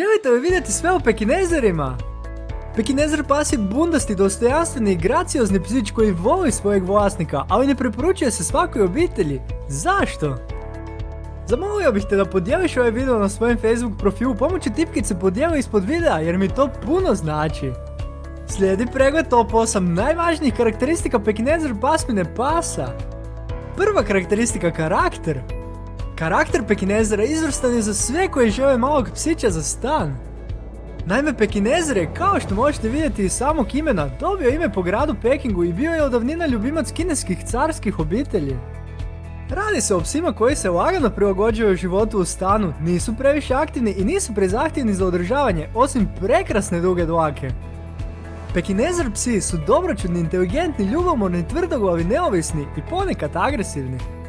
Želite li vidjeti sve o pekinezerima? Pekinezer pas je bundasti, dostojanstveni i graciozni psić koji voli svojeg vlasnika, ali ne preporučuje se svakoj obitelji. Zašto? Zamolio bih te da podijeliš ovaj video na svojem Facebook profilu pomoću tipkice podijeli ispod videa jer mi to puno znači. Slijedi pregled top 8 najvažnijih karakteristika pekinezer pasmine pasa. Prva karakteristika karakter. Karakter pekinezera izvrstan je za sve koji žele malog psića za stan. Naime, Pekinezer je, kao što možete vidjeti iz samog imena, dobio ime po gradu Pekingu i bio je odavnina ljubimac kineskih carskih obitelji. Radi se o psima koji se lagano prilagođuju životu u stanu, nisu previše aktivni i nisu prezahtjevni za održavanje, osim prekrasne duge dlake. Pekinezer psi su dobročudni, inteligentni, ljubomorni, tvrdoglavi, neovisni i ponekad agresivni.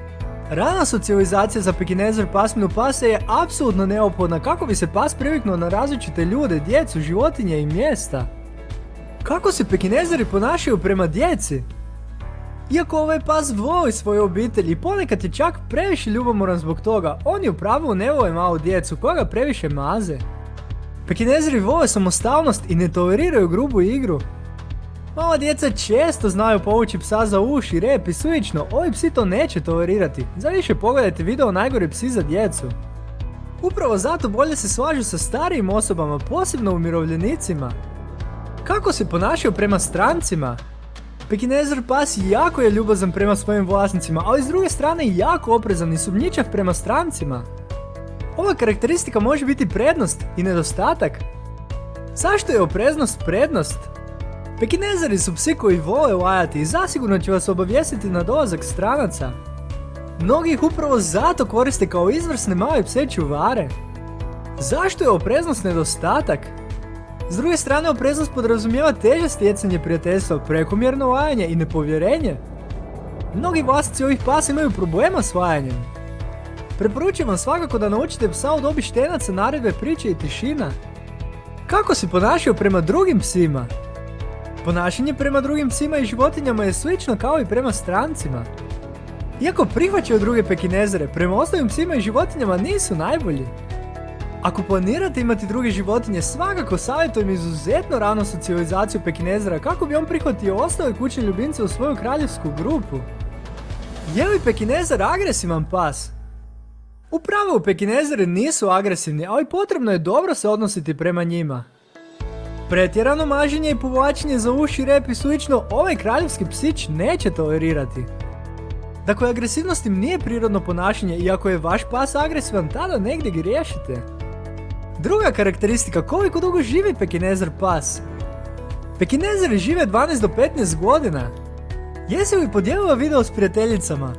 Rana socijalizacija za pekinezer pasminu pasa je apsolutno neophodna kako bi se pas priviknuo na različite ljude, djecu, životinje i mjesta. Kako se pekinezeri ponašaju prema djeci? Iako ovaj pas voli svoje obitelji i ponekad je čak previše ljubomoran zbog toga, oni u pravilu ne vole malu djecu koja previše maze. Pekinezeri vole samostalnost i ne toleriraju grubu igru. Mala djeca često znaju povući psa za uši, rep i slično, ovi psi to neće tolerirati. Za više pogledajte video najgori psi za djecu. Upravo zato bolje se slažu sa starijim osobama, posebno umirovljenicima. Kako se ponašaju prema strancima? Pekinezer pas jako je ljubazan prema svojim vlasnicima, ali s druge strane jako oprezan i sumnjičav prema strancima. Ova karakteristika može biti prednost i nedostatak. Zašto je opreznost prednost? Pekinezari su psi koji vole lajati i zasigurno će vas obavijestiti na dolazak stranaca. Mnogi ih upravo zato koriste kao izvrsne male pse čuvare. Zašto je opreznost nedostatak? S druge strane, opreznost podrazumijeva teže stjecanje prijateljstva, prekomjerno lajanje i nepovjerenje. Mnogi vlasnici ovih pasa imaju problema s lajanjem. Preporučujem vam svakako da naučite psa u dobi štenaca, naredbe, priče i tišina. Kako se ponašaju prema drugim psima? Ponašanje prema drugim psima i životinjama je slično kao i prema strancima. Iako prihvaćaju druge pekinezere, prema ostalim psima i životinjama nisu najbolji. Ako planirate imati druge životinje, svakako savjetujem izuzetno rano socijalizaciju pekinezera kako bi on prihvatio ostale kućne ljubimce u svoju kraljevsku grupu. Je li pekinezer agresivan pas? U pravilu pekinezeri nisu agresivni, ali potrebno je dobro se odnositi prema njima. Pretjerano maženje i povlačenje za uši, rep i slično ovaj kraljevski psić neće tolerirati. Dakle, agresivnost im nije prirodno ponašanje i ako je vaš pas agresivan, tada negdje griješite. Druga karakteristika, koliko dugo živi pekinezer pas? Pekinezeri žive 12 do 15 godina. Jesi li podijelila video s prijateljicama?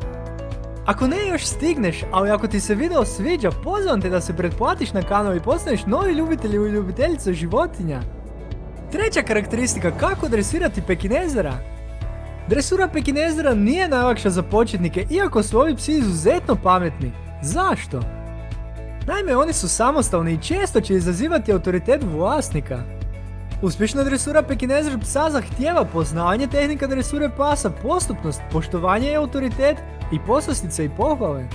Ako ne još stigneš, ali ako ti se video sviđa, pozivam te da se pretplatiš na kanal i postaneš novi ljubitelj ili ljubiteljica životinja. Treća karakteristika, kako dresirati pekinezera? Dresura pekinezera nije najlakša za početnike, iako su ovi psi izuzetno pametni. Zašto? Naime, oni su samostalni i često će izazivati autoritet vlasnika. Uspješna dresura pekinezer psa zahtijeva poznavanje tehnika dresure pasa, postupnost, poštovanje i autoritet i poslastice i pohvale.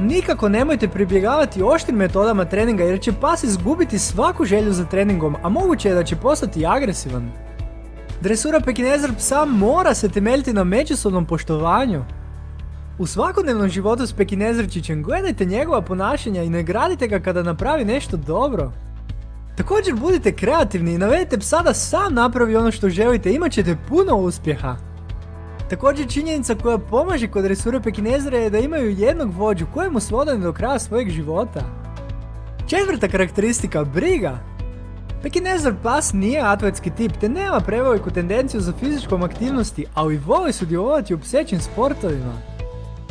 Nikako nemojte pribjegavati oštrim metodama treninga jer će pas izgubiti svaku želju za treningom, a moguće je da će postati agresivan. Dresura pekinezer psa mora se temeljiti na međusobnom poštovanju. U svakodnevnom životu s pekinezerčićem gledajte njegova ponašanja i nagradite ga kada napravi nešto dobro. Također budite kreativni i navedite psa da sam napravi ono što želite, imat ćete puno uspjeha. Također činjenica koja pomaže kod resure pekinezera je da imaju jednog vođu kojemu su odani do kraja svojeg života. Četvrta karakteristika, briga. Pekinezer pas nije atletski tip te nema preveliku tendenciju za fizičkom aktivnosti, ali voli sudjelovati u psećim sportovima.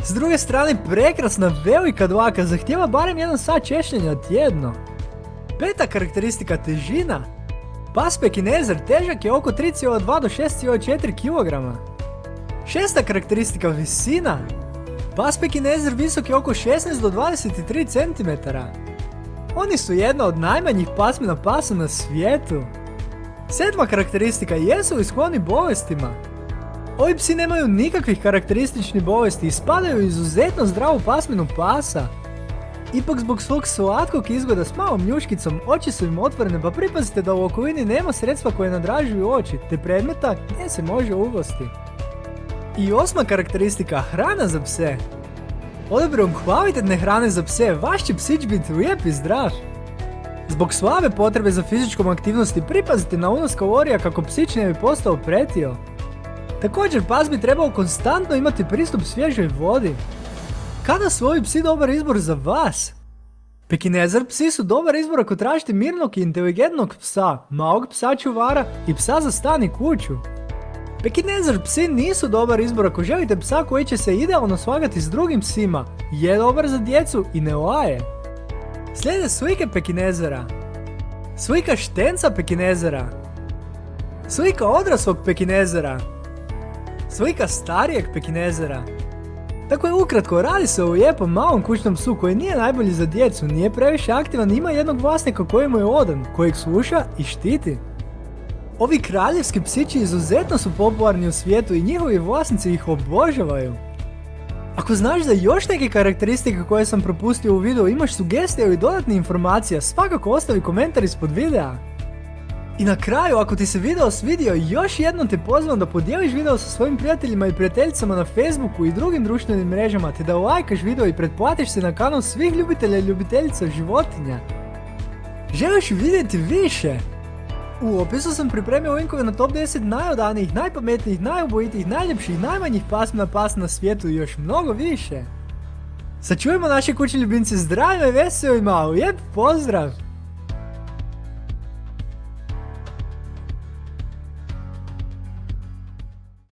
S druge strane, prekrasna velika dlaka zahtjeva barem jedan sat češljenja tjedno. Peta karakteristika težina. Pas pekinezer težak je oko 3,2 do 6,4 kg. Šesta karakteristika visina. Pas pekinezer visok je oko 16 do 23 cm. Oni su jedna od najmanjih pasmina pasa na svijetu. Sedma karakteristika jesu li skloni bolestima. Ovi psi nemaju nikakvih karakterističnih bolesti i spadaju u izuzetno zdravu pasminu pasa. Ipak zbog svog slatkog izgleda s malom njuškicom, oči su im otvorene pa pripazite da u okolini nema sredstva koje nadražuju oči, te predmeta gdje se može uglosti. I osma karakteristika, hrana za pse. Odabrom kvalitetne hrane za pse, vaš će psić biti lijep i zdrav. Zbog slabe potrebe za fizičkom aktivnosti pripazite na unos kalorija kako psić ne bi postao pretio. Također pas bi trebao konstantno imati pristup svježoj vodi. Kada su ovi psi dobar izbor za vas? Pekinezer psi su dobar izbor ako tražite mirnog i inteligentnog psa, malog psa čuvara i psa za stan i kuću. Pekinezer psi nisu dobar izbor ako želite psa koji će se idealno svagati s drugim psima, je dobar za djecu i ne laje. Slijede slike pekinezera. Slika štenca pekinezera. Slika odraslog pekinezera. Slika starijeg pekinezera. Tako je ukratko, radi se o lijepom malom kućnom psu koji nije najbolji za djecu, nije previše aktivan, ima jednog vlasnika koji mu je odan, kojeg sluša i štiti. Ovi kraljevski psići izuzetno su popularni u svijetu i njihovi vlasnici ih obožavaju. Ako znaš za još neke karakteristike koje sam propustio u videu, imaš sugestije ili dodatne informacije, svakako ostavi komentar ispod videa. I na kraju, ako ti se video svidio, još jednom te pozivam da podijeliš video sa svojim prijateljima i prijateljicama na Facebooku i drugim društvenim mrežama, te da lajkaš video i pretplatiš se na kanal svih ljubitelja i ljubiteljica životinja. Želiš vidjeti više? U opisu sam pripremio linkove na top 10 najodanijih, najpametnijih, najubojitijih, najljepših, najmanjih pasmina pas na svijetu i još mnogo više. Sačujemo naše kućne ljubimce zdravima i veselima, lijep pozdrav!